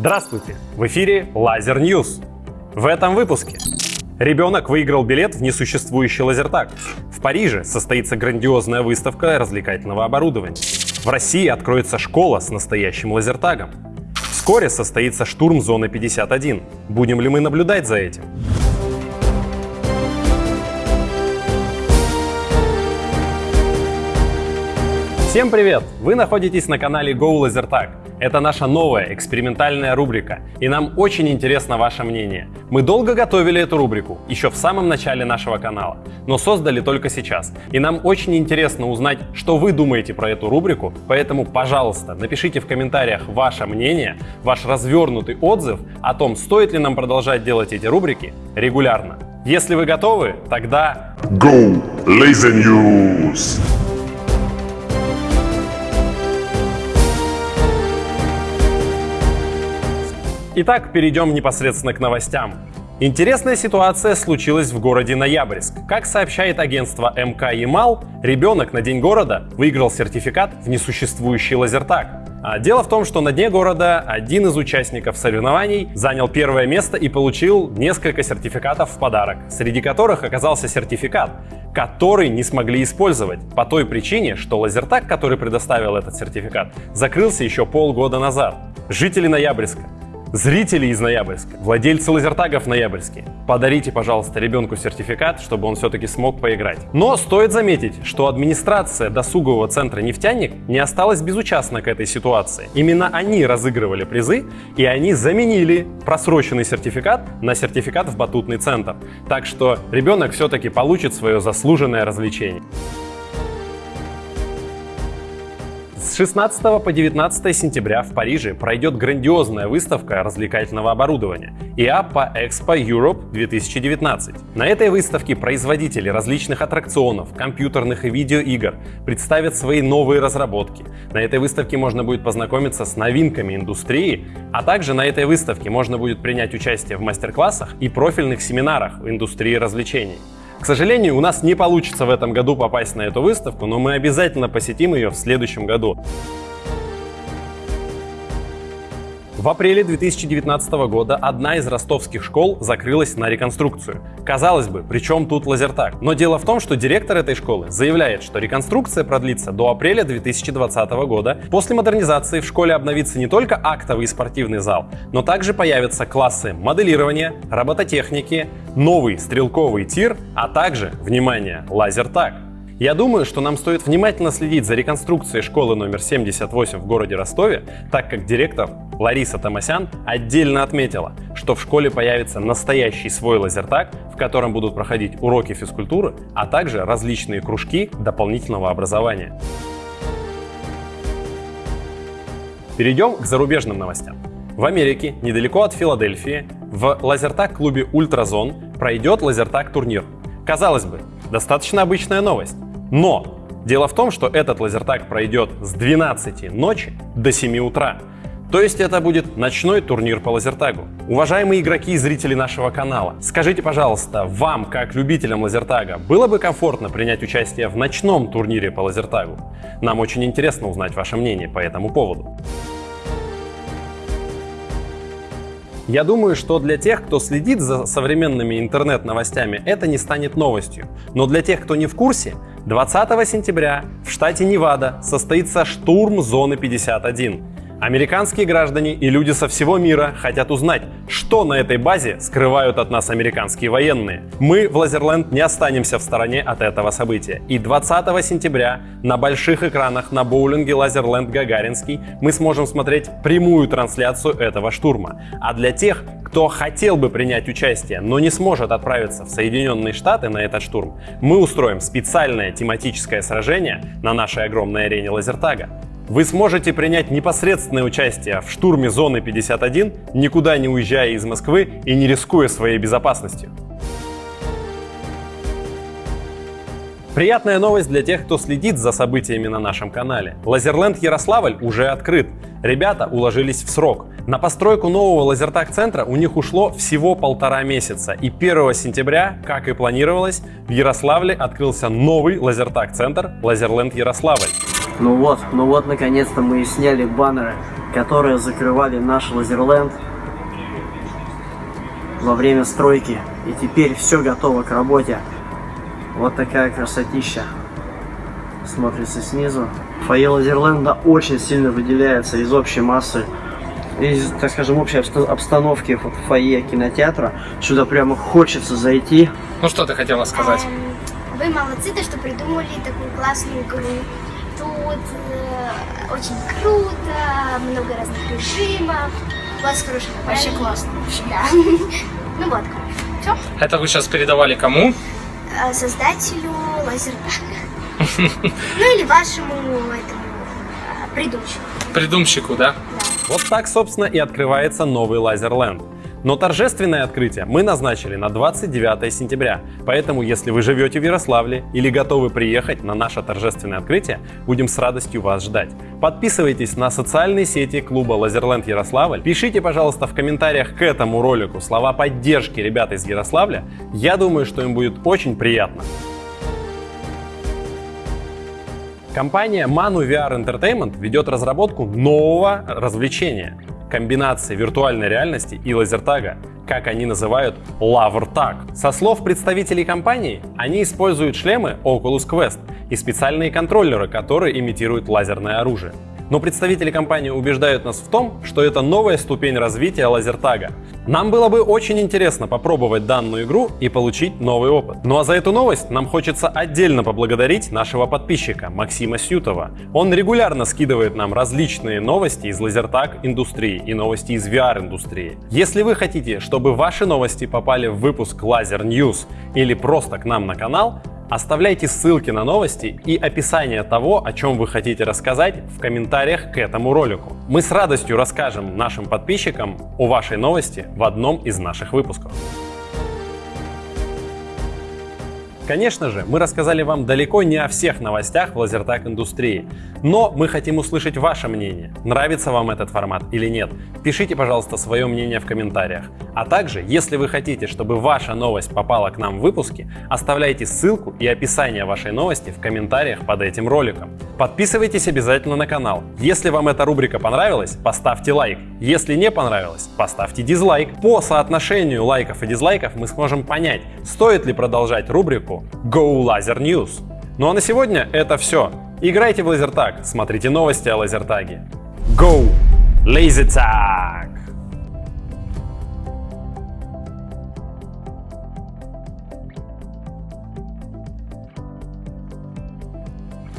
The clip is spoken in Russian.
Здравствуйте! В эфире Laser News. В этом выпуске. Ребенок выиграл билет в несуществующий лазертаг. В Париже состоится грандиозная выставка развлекательного оборудования. В России откроется школа с настоящим лазертагом. Вскоре состоится штурм зоны 51. Будем ли мы наблюдать за этим? Всем привет! Вы находитесь на канале Go LaserTag. Это наша новая экспериментальная рубрика, и нам очень интересно ваше мнение. Мы долго готовили эту рубрику, еще в самом начале нашего канала, но создали только сейчас. И нам очень интересно узнать, что вы думаете про эту рубрику, поэтому, пожалуйста, напишите в комментариях ваше мнение, ваш развернутый отзыв о том, стоит ли нам продолжать делать эти рубрики регулярно. Если вы готовы, тогда... Go Laser News! Итак, перейдем непосредственно к новостям. Интересная ситуация случилась в городе Ноябрьск. Как сообщает агентство МК Ямал, ребенок на День города выиграл сертификат в несуществующий лазертаг. А дело в том, что на дне города один из участников соревнований занял первое место и получил несколько сертификатов в подарок, среди которых оказался сертификат, который не смогли использовать по той причине, что лазертаг, который предоставил этот сертификат, закрылся еще полгода назад. Жители Ноябрьска, Зрители из Ноябрьска, владельцы лазертагов Ноябрьске, подарите, пожалуйста, ребенку сертификат, чтобы он все-таки смог поиграть. Но стоит заметить, что администрация досугового центра «Нефтяник» не осталась безучастна к этой ситуации. Именно они разыгрывали призы, и они заменили просроченный сертификат на сертификат в батутный центр. Так что ребенок все-таки получит свое заслуженное развлечение. 16 по 19 сентября в Париже пройдет грандиозная выставка развлекательного оборудования IAPA Expo Europe 2019. На этой выставке производители различных аттракционов, компьютерных и видеоигр представят свои новые разработки. На этой выставке можно будет познакомиться с новинками индустрии, а также на этой выставке можно будет принять участие в мастер-классах и профильных семинарах в индустрии развлечений. К сожалению, у нас не получится в этом году попасть на эту выставку, но мы обязательно посетим ее в следующем году. В апреле 2019 года одна из ростовских школ закрылась на реконструкцию. Казалось бы, при чем тут лазертаг? Но дело в том, что директор этой школы заявляет, что реконструкция продлится до апреля 2020 года. После модернизации в школе обновится не только актовый и спортивный зал, но также появятся классы моделирования, робототехники, новый стрелковый тир, а также, внимание, лазертаг. Я думаю, что нам стоит внимательно следить за реконструкцией школы номер 78 в городе Ростове, так как директор Лариса Томасян отдельно отметила, что в школе появится настоящий свой лазертаг, в котором будут проходить уроки физкультуры, а также различные кружки дополнительного образования. Перейдем к зарубежным новостям. В Америке, недалеко от Филадельфии, в лазертаг-клубе Ультразон пройдет лазертаг-турнир. Казалось бы, достаточно обычная новость. Но дело в том, что этот лазертаг пройдет с 12 ночи до 7 утра. То есть это будет ночной турнир по лазертагу. Уважаемые игроки и зрители нашего канала, скажите, пожалуйста, вам, как любителям лазертага, было бы комфортно принять участие в ночном турнире по лазертагу? Нам очень интересно узнать ваше мнение по этому поводу. Я думаю, что для тех, кто следит за современными интернет-новостями, это не станет новостью. Но для тех, кто не в курсе, 20 сентября в штате Невада состоится штурм зоны 51. Американские граждане и люди со всего мира хотят узнать, что на этой базе скрывают от нас американские военные. Мы в Лазерленд не останемся в стороне от этого события. И 20 сентября на больших экранах на боулинге Лазерленд Гагаринский мы сможем смотреть прямую трансляцию этого штурма. А для тех, кто хотел бы принять участие, но не сможет отправиться в Соединенные Штаты на этот штурм, мы устроим специальное тематическое сражение на нашей огромной арене Лазертага. Вы сможете принять непосредственное участие в штурме зоны 51, никуда не уезжая из Москвы и не рискуя своей безопасностью. Приятная новость для тех, кто следит за событиями на нашем канале. Лазерленд Ярославль уже открыт. Ребята уложились в срок. На постройку нового лазертаг-центра у них ушло всего полтора месяца. И 1 сентября, как и планировалось, в Ярославле открылся новый лазертаг-центр Лазерленд Ярославль. Ну вот, ну вот, наконец-то мы и сняли баннеры, которые закрывали наш Лазерленд во время стройки. И теперь все готово к работе. Вот такая красотища смотрится снизу. Фойе Лазерленда очень сильно выделяется из общей массы, из, так скажем, общей обстановки вот, фойе кинотеатра. Сюда прямо хочется зайти. Ну что ты хотела сказать? Эм, Вы молодцы, то, что придумали такую классную игру. Тут э, очень круто, много разных режимов. У вас хороший Вообще классно. Да. Ну вот, короче. Все. Это вы сейчас передавали кому? Создателю лазертага. Ну или вашему этому э, придумщику. Придумщику, да? Вот так, собственно, и открывается новый Лазерленд. Но торжественное открытие мы назначили на 29 сентября, поэтому если вы живете в Ярославле или готовы приехать на наше торжественное открытие, будем с радостью вас ждать. Подписывайтесь на социальные сети клуба Лазерленд Ярославль, пишите, пожалуйста, в комментариях к этому ролику слова поддержки ребят из Ярославля, я думаю, что им будет очень приятно. Компания Manu VR Entertainment ведет разработку нового развлечения – комбинации виртуальной реальности и лазертага, как они называют LaverTag. Со слов представителей компании, они используют шлемы Oculus Quest и специальные контроллеры, которые имитируют лазерное оружие. Но представители компании убеждают нас в том, что это новая ступень развития лазертага. Нам было бы очень интересно попробовать данную игру и получить новый опыт. Ну а за эту новость нам хочется отдельно поблагодарить нашего подписчика Максима Сютова. Он регулярно скидывает нам различные новости из лазертаг индустрии и новости из VR индустрии. Если вы хотите, чтобы ваши новости попали в выпуск Лазер News или просто к нам на канал, Оставляйте ссылки на новости и описание того, о чем вы хотите рассказать в комментариях к этому ролику. Мы с радостью расскажем нашим подписчикам о вашей новости в одном из наших выпусков. Конечно же, мы рассказали вам далеко не о всех новостях в лазертаг индустрии, но мы хотим услышать ваше мнение. Нравится вам этот формат или нет? Пишите, пожалуйста, свое мнение в комментариях. А также, если вы хотите, чтобы ваша новость попала к нам в выпуске, оставляйте ссылку и описание вашей новости в комментариях под этим роликом. Подписывайтесь обязательно на канал. Если вам эта рубрика понравилась, поставьте лайк. Если не понравилось, поставьте дизлайк. По соотношению лайков и дизлайков мы сможем понять, стоит ли продолжать рубрику Go Laser News. Ну а на сегодня это все. Играйте в лазертаг, смотрите новости о лазертаге. Go Laser Tag!